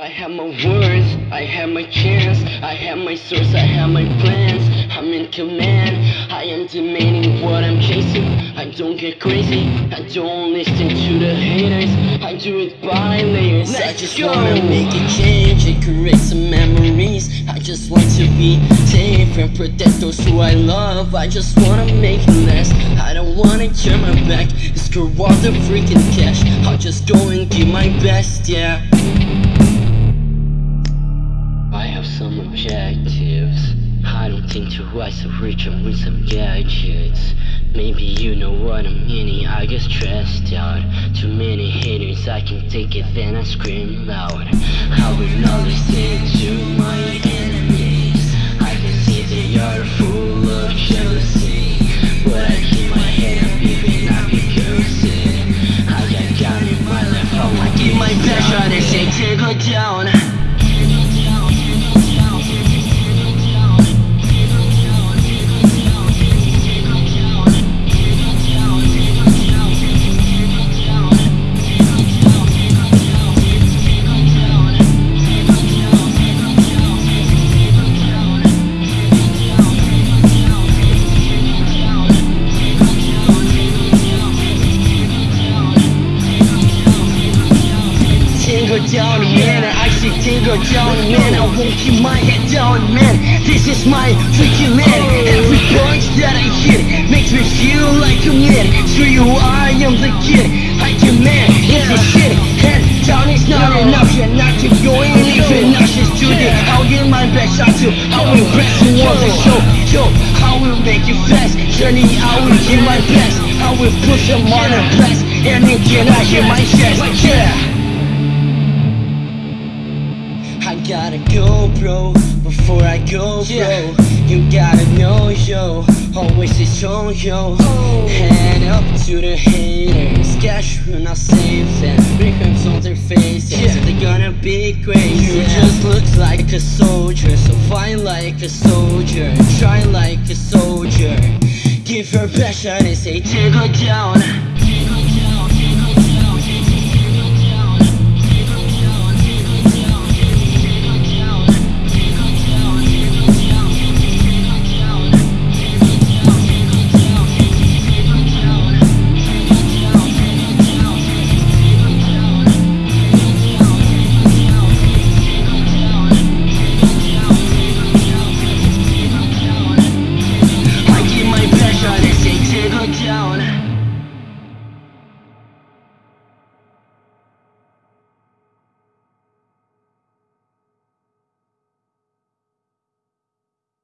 I have my words, I have my chance, I have my source, I have my plans. I'm in command, I am demanding what I'm chasing. I don't get crazy, I don't listen to the haters. I do it by layers. I Let's just go. wanna make a change and create some memories. I just want to be safe and protect those who I love. I just wanna make it last. I don't wanna turn my back, screw all the freaking cash. I'll just go and give my best, yeah. Some objectives. I don't think twice of rich and with some gadgets. Maybe you know what I'm meaning. I get stressed out. Too many haters, I can take it, then I scream loud. I will not listen to my enemies. I can see they are full of jealousy. But I keep my head up, even I be cursing. I got God in my life, I will give my best shot and say, take her down. See tingle down, man. I won't keep my head down, man. This is my freaking man. Every punch that I hit makes me feel like a man. Screw you, I am the kid. I demand it's a shit. Head down is not an option. Not keep going, even nauseous to the. I'll give my best shot to. I will impress you on the show. Yo, I will make you fast. Journey, I will give my best. I will push them on the blast. And can I hear my chest? Yeah. Gotta go, bro, before I go, bro. You gotta know, yo, always stay strong, yo. Oh. Head up to the haters, cash will not save them. Big crimps on their faces, they're gonna be crazy. You just look like a soldier, so fight like a soldier, try like a soldier. Give her best shot and say, take her down. down.